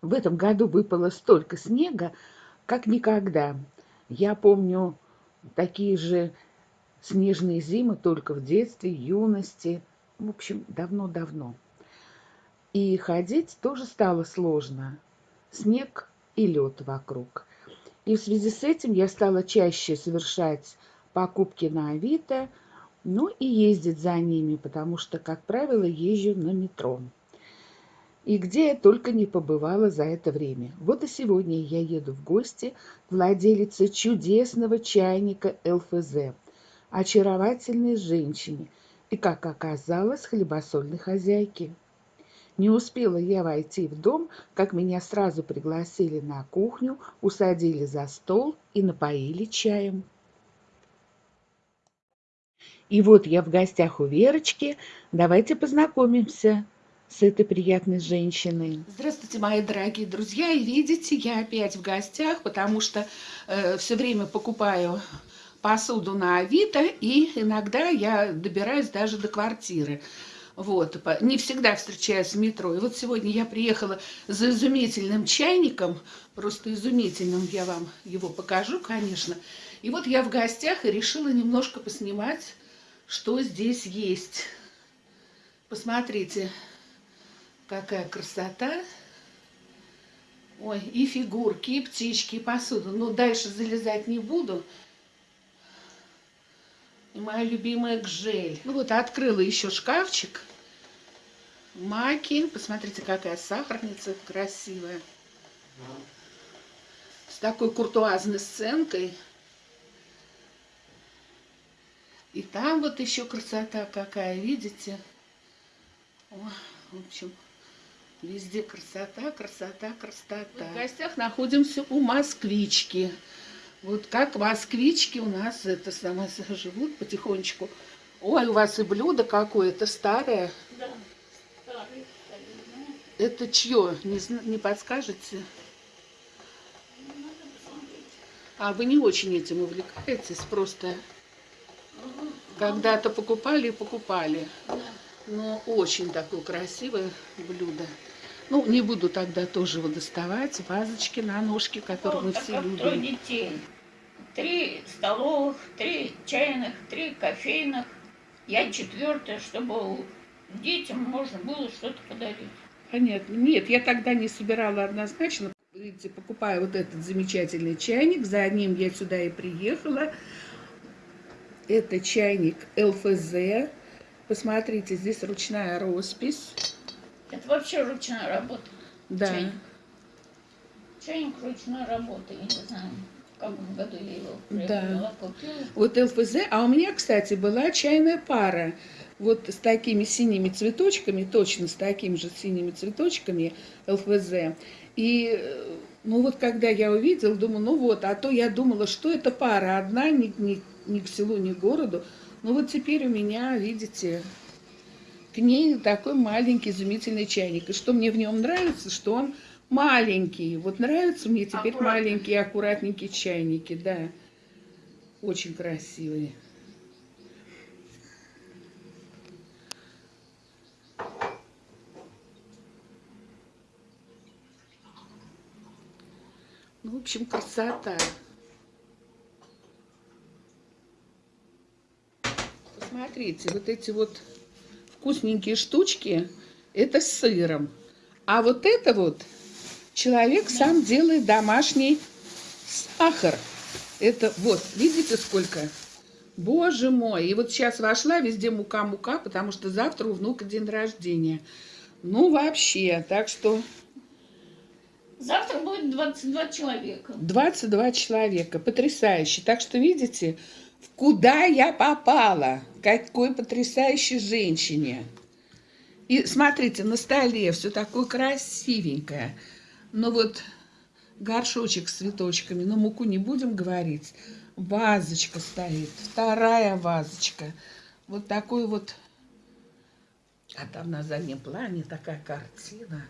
В этом году выпало столько снега, как никогда. Я помню такие же снежные зимы только в детстве, юности, в общем, давно-давно. И ходить тоже стало сложно. Снег и лед вокруг. И в связи с этим я стала чаще совершать покупки на Авито, ну и ездить за ними, потому что, как правило, езжу на метро. И где я только не побывала за это время. Вот и сегодня я еду в гости к владелице чудесного чайника ЛФЗ, очаровательной женщине и, как оказалось, хлебосольной хозяйке. Не успела я войти в дом, как меня сразу пригласили на кухню, усадили за стол и напоили чаем. И вот я в гостях у Верочки. Давайте познакомимся с этой приятной женщиной. Здравствуйте, мои дорогие друзья. И видите, я опять в гостях, потому что э, все время покупаю посуду на Авито, и иногда я добираюсь даже до квартиры. Вот, не всегда встречаюсь в метро. И вот сегодня я приехала за изумительным чайником, просто изумительным, я вам его покажу, конечно. И вот я в гостях и решила немножко поснимать что здесь есть. Посмотрите, какая красота. Ой, и фигурки, и птички, и посуду. Ну, дальше залезать не буду. И моя любимая гжель. Ну вот, открыла еще шкафчик. Маки. Посмотрите, какая сахарница красивая. С такой куртуазной сценкой. И там вот еще красота какая, видите? О, в общем, везде красота, красота, красота. В гостях находимся у москвички. Вот как москвички у нас это самое живут потихонечку. Ой, у вас и блюдо какое-то старое. Да, старое. Это чье? Не, не подскажете? А вы не очень этим увлекаетесь, просто когда-то покупали и покупали. Но очень такое красивое блюдо. Ну, не буду тогда тоже его доставать. Вазочки на ножки, которые мы все любим. детей. Три столовых, три чайных, три кофейных. Я четвертая, чтобы детям можно было что-то подарить. Понятно. Нет, я тогда не собирала однозначно. Видите, покупаю вот этот замечательный чайник. За ним я сюда и приехала. Это чайник ЛФЗ. Посмотрите, здесь ручная роспись. Это вообще ручная работа. Да. Чайник, чайник ручной работы, я не знаю. В каком году я его приобрела, да. купила. Вот ЛФЗ. А у меня, кстати, была чайная пара. Вот с такими синими цветочками, точно с такими же синими цветочками ЛФЗ. И ну вот когда я увидела, думаю, ну вот, а то я думала, что это пара одна, не, не ни к селу, ни к городу. Но вот теперь у меня, видите, к ней такой маленький изумительный чайник. И что мне в нем нравится, что он маленький. Вот нравятся мне теперь маленькие аккуратненькие чайники, да. Очень красивые. Ну, в общем, красота. Смотрите, вот эти вот вкусненькие штучки, это с сыром. А вот это вот человек сам делает домашний сахар. Это вот, видите сколько? Боже мой! И вот сейчас вошла везде мука-мука, потому что завтра у внука день рождения. Ну, вообще, так что... Завтра будет 22 человека. 22 человека, потрясающе. Так что, видите, куда я попала, какой потрясающей женщине. И смотрите, на столе все такое красивенькое. Но вот горшочек с цветочками, но муку не будем говорить. Вазочка стоит, вторая вазочка. Вот такой вот, а там на заднем плане такая картина.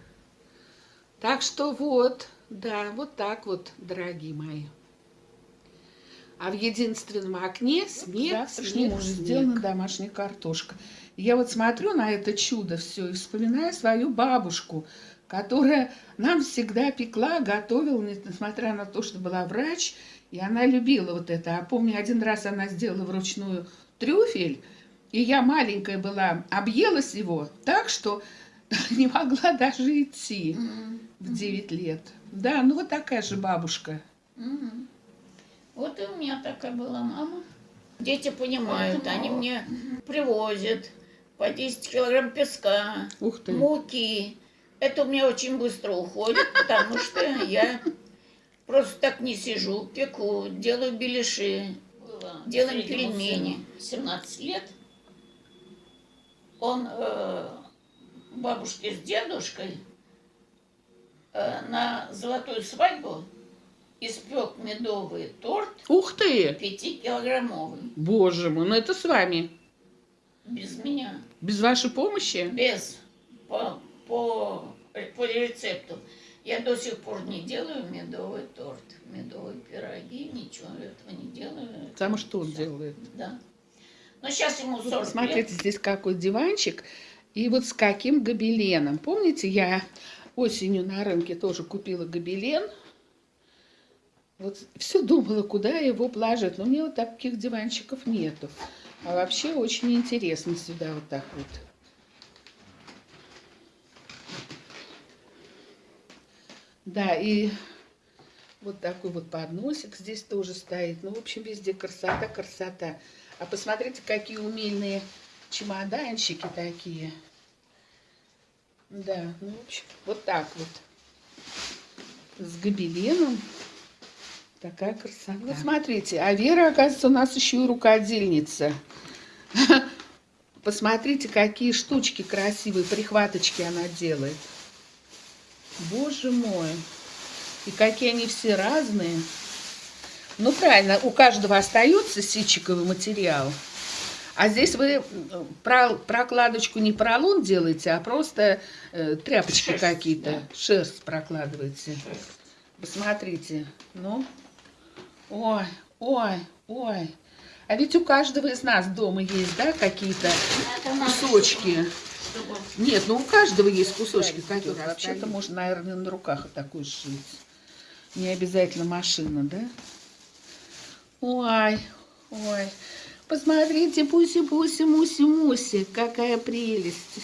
Так что вот, да, вот так вот, дорогие мои. А в единственном окне снег, Завтрашним снег, снег. сделана домашняя картошка. Я вот смотрю на это чудо все и вспоминаю свою бабушку, которая нам всегда пекла, готовила, несмотря на то, что была врач, и она любила вот это. А помню, один раз она сделала вручную трюфель, и я маленькая была, объелась его так, что не могла даже идти М, в 9 лет. Да, ну вот такая же бабушка. м. Вот и у меня такая была мама. Дети понимают, они мне привозят по 10 килограмм песка, Ух ты. муки. Это у меня очень быстро уходит, потому что я просто так не сижу, пеку, делаю беляши, делаем пельмени. 17 лет. Он э, бабушке с дедушкой э, на золотую свадьбу испек медовый торт Ух ты! пятикилограммовый. Боже мой, ну это с вами. Без меня. Без вашей помощи? Без. По, по, по рецепту. Я до сих пор не делаю медовый торт, медовые пироги, ничего этого не делаю. Потому что он делает? Да. Но сейчас ему 40 Посмотрите, лет. здесь какой диванчик. И вот с каким гобеленом. Помните, я осенью на рынке тоже купила гобелен. Вот все думала, куда его положить. Но у меня вот таких диванчиков нету. А вообще очень интересно сюда вот так вот. Да, и вот такой вот подносик здесь тоже стоит. Ну, в общем, везде красота, красота. А посмотрите, какие умельные чемоданчики такие. Да, ну, в общем, вот так вот. С гобеленом. Такая красота. Вот смотрите, а Вера, оказывается, у нас еще и рукодельница. Посмотрите, какие штучки красивые, прихваточки она делает. Боже мой. И какие они все разные. Ну, правильно, у каждого остается ситчиковый материал. А здесь вы про- прокладочку не поролон делаете, а просто э, тряпочки какие-то, да. шерсть прокладываете. Посмотрите. Ну, ой, ой, ой. А ведь у каждого из нас дома есть, да, какие-то кусочки. Нет, ну у каждого есть кусочки, которые вообще-то можно, наверное, на руках вот такой сшить. Не обязательно машина, да? Ой, ой. Посмотрите, пуси-пуси, муси-муси, какая прелесть.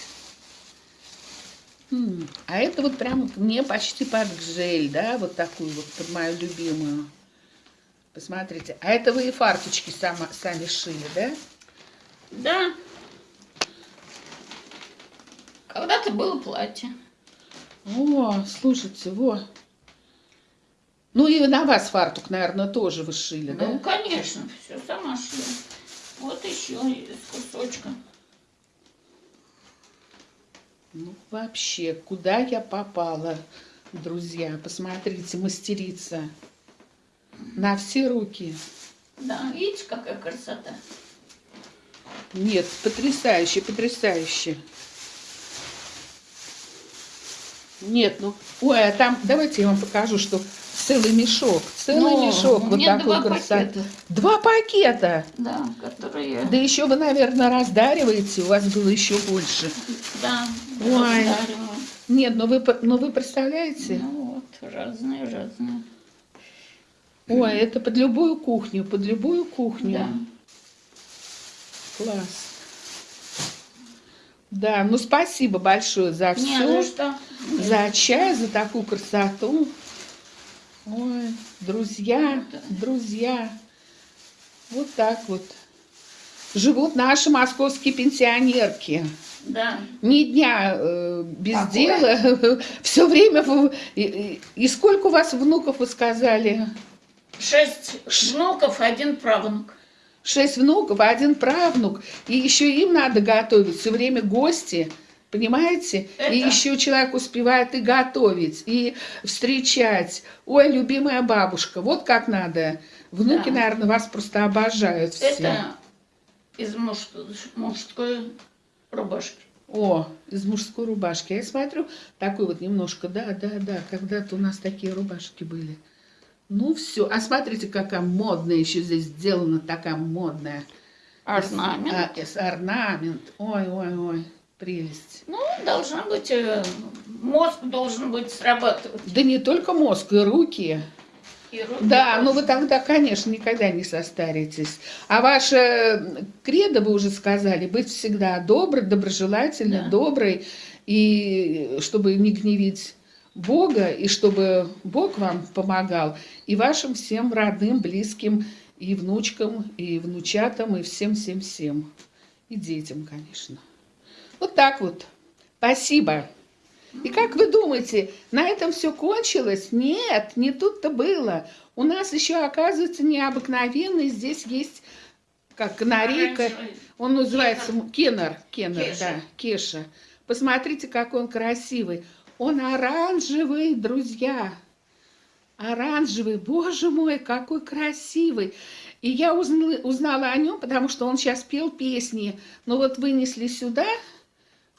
А это вот прям мне почти под гжель, да, вот такую вот, под мою любимую. Посмотрите. А это вы и фарточки сама, сами шили, да? Да. Когда-то было платье. О, слушайте, во. Ну и на вас фартук, наверное, тоже вы шили, Ну, да? конечно, все сама шила. Вот еще из кусочка. Ну, вообще, куда я попала, друзья? Посмотрите, мастерица. На все руки. Да, видите, какая красота? Нет, потрясающе, потрясающе. Нет, ну, ой, а там, давайте я вам покажу, что целый мешок, целый Ну, мешок, вот такой красоты. Два пакета. Да, которые... Да еще вы, наверное, раздариваете, у вас было еще больше. Да, Ой. раздариваю. Нет, но вы, но вы представляете? Ну вот, разные, разные. Ой, это под любую кухню, под любую кухню. Да. Класс. Да, ну спасибо большое за Не, все. ну что? За чай, за такую красоту. Ой, друзья, друзья. Вот так вот. Живут наши московские пенсионерки. Да. Ни дня э, без Какое? дела. Все время. в- И, и- и сколько у вас внуков, вы сказали? Шесть внуков, один правнук. Шесть внуков, один правнук. И еще им надо готовить. Все время гости. Понимаете? Это- И еще человек успевает и готовить, и встречать. Ой, любимая бабушка, вот как надо. Внуки, Да. наверное, вас просто обожают все. Это из муж- мужской рубашки. О, из мужской рубашки. Я смотрю, такой вот немножко, да, да, да, когда-то у нас такие рубашки были. Ну все, а смотрите, какая модная еще здесь сделана, такая модная. Орнамент. А, с орнамент. Ой, ой, ой. прелесть. Ну, должна быть, э, мозг должен быть срабатывать. Да не только мозг, и руки. И руки Да, ну тоже. вы тогда, конечно, никогда не состаритесь. А ваше кредо, вы уже сказали, быть всегда добрый, доброжелательный, Да. добрый, и чтобы не гневить Бога, и чтобы Бог вам помогал, и вашим всем родным, близким, и внучкам, и внучатам, и всем-всем-всем. И детям, конечно. Вот так вот. Спасибо. И как вы думаете, на этом все кончилось? Нет, не тут-то было. У нас еще, оказывается, необыкновенный. Здесь есть, как канарейка. Он называется кеннер. Кеннер, да, кеша. Посмотрите, как он красивый. Он оранжевый, друзья. Оранжевый. Боже мой, какой красивый. И я узнала, узнала о нем, потому что он сейчас пел песни. Но вот вынесли сюда,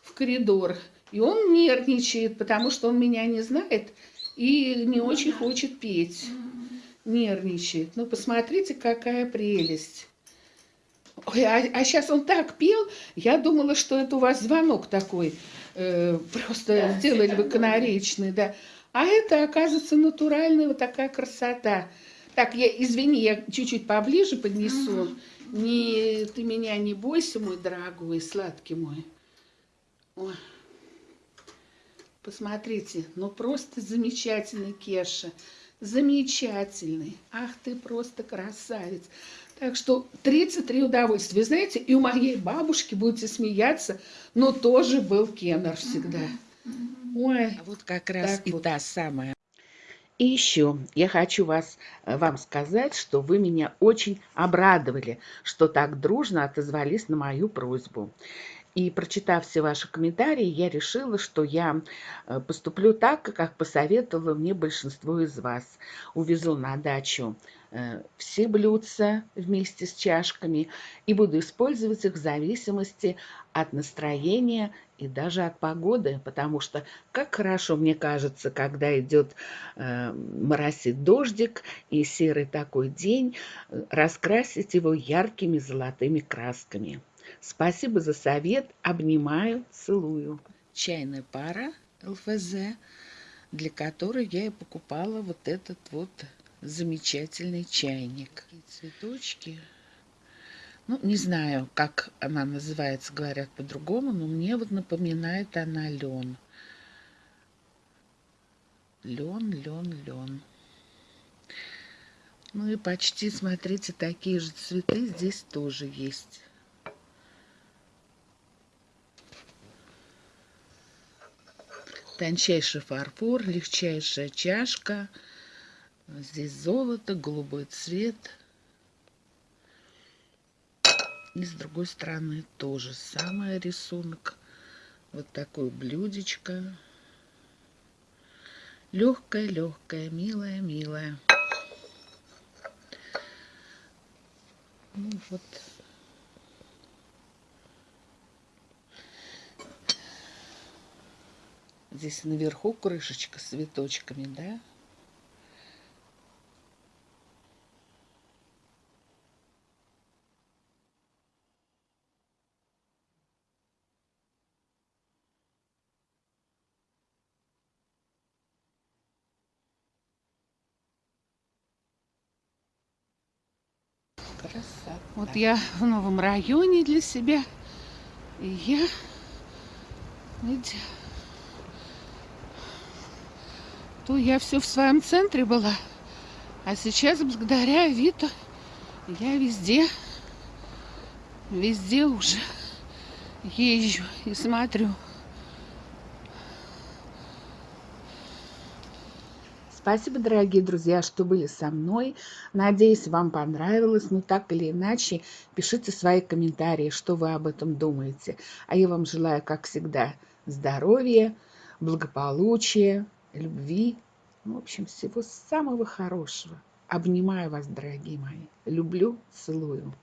в коридор, и он нервничает, потому что он меня не знает и не очень хочет петь. Нервничает. Ну, посмотрите, какая прелесть. Ой, а, сейчас он так пел, я думала, что это у вас звонок такой, э, просто Да, сделали бывает. канаречный, да. А это, оказывается, натуральная вот такая красота. Так, я, извини, я чуть-чуть поближе поднесу. Не, ты меня не бойся, мой дорогой, сладкий мой. Ой. Посмотрите, ну просто замечательный Кеша. Замечательный. Ах, ты просто красавец. Так что 33 удовольствия. Вы знаете, и у моей бабушки, будете смеяться, но тоже был Кеннер всегда. Ой, А вот как раз и вот. та самая. И еще я хочу вас, э, вам сказать, что вы меня очень обрадовали, что так дружно отозвались на мою просьбу. И прочитав все ваши комментарии, я решила, что я э, поступлю так, как посоветовало мне большинство из вас. Увезу на дачу э, все блюдца вместе с чашками и буду использовать их в зависимости от настроения и даже от погоды, потому что как хорошо, мне кажется, когда идет э, моросит дождик и серый такой день, э, раскрасить его яркими золотыми красками. Спасибо за совет, обнимаю, целую. Чайная пара ЛФЗ, для которой я и покупала вот этот вот замечательный чайник. И цветочки. Ну, не знаю, как она называется, говорят по-другому, но мне вот напоминает она лен. Лен, лен, лен. Ну и почти, смотрите, такие же цветы здесь тоже есть. Тончайший фарфор, легчайшая чашка. Здесь золото, голубой цвет. И с другой стороны тоже самый рисунок. Вот такое блюдечко. Легкое, легкое, милое, милое. Ну вот. Здесь наверху крышечка с цветочками, да? Красота. Вот я в новом районе для себя. И я... Видите, то я все в своем центре была. А сейчас, благодаря Авито, я везде, везде уже езжу и смотрю. Спасибо, дорогие друзья, что были со мной. Надеюсь, вам понравилось. Ну, так или иначе, пишите свои комментарии, что вы об этом думаете. А я вам желаю, как всегда, здоровья, благополучия, любви. Ну, в общем, всего самого хорошего. Обнимаю вас, дорогие мои. Люблю, целую.